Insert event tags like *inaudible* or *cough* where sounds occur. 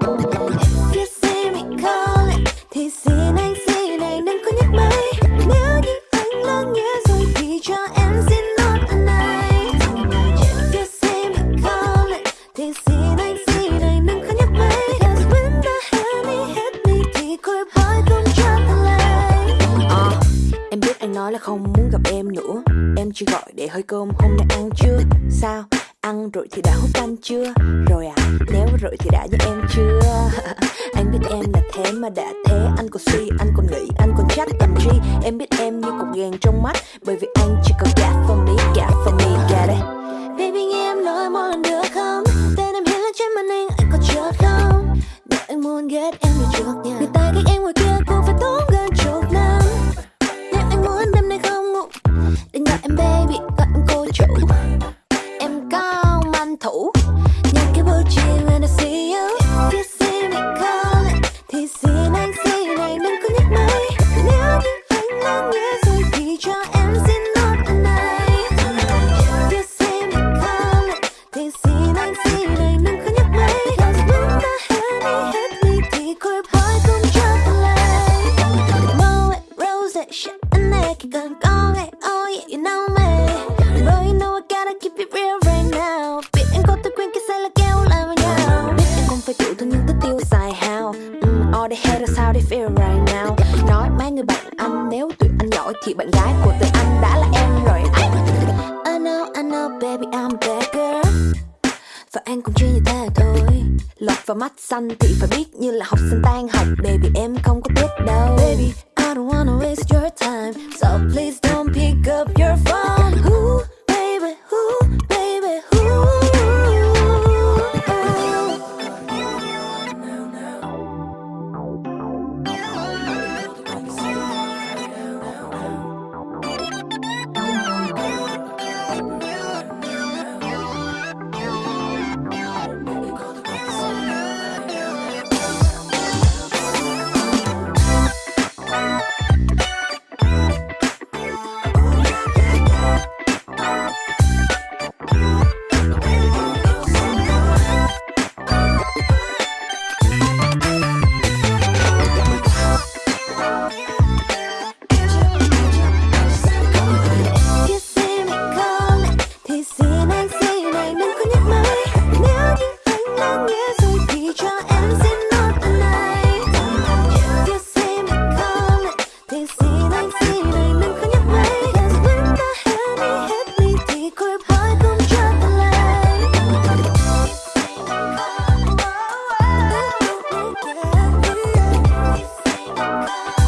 If you see call calling thì xin anh xin anh đừng có nhắc máy Nếu như anh lỡ nghe rồi thì cho em xin nốt lần này If you see call calling thì xin anh xin anh đừng có nhắc máy Cause when the honey hit me thì côi boy không cho ta lấy Ờ, Em biết anh nói là không muốn gặp em nữa. Em chỉ gọi để hơi cơm hôm nay ăn chưa? Sao? Ăn rồi thì đã hút canh chưa? Rồi à, nếu rồi thì đã với em chưa? *laughs* anh biết em là thế mà đã thế Anh còn suy, anh còn nghĩ, anh còn chắc làm chi Em biết em như cục ghen trong mắt Bởi vì anh chỉ cần gap để All ra sao how they feel right now Nói mấy người bạn anh nếu tụi anh giỏi Thì bạn gái của tụi anh đã là em rồi. Ai? I know, I know baby I'm a bad girl. Và anh cũng chỉ như thế thôi. Lọt vào mắt xanh thì phải biết như là học sinh tan học. Baby em không có biết đâu. Baby, love.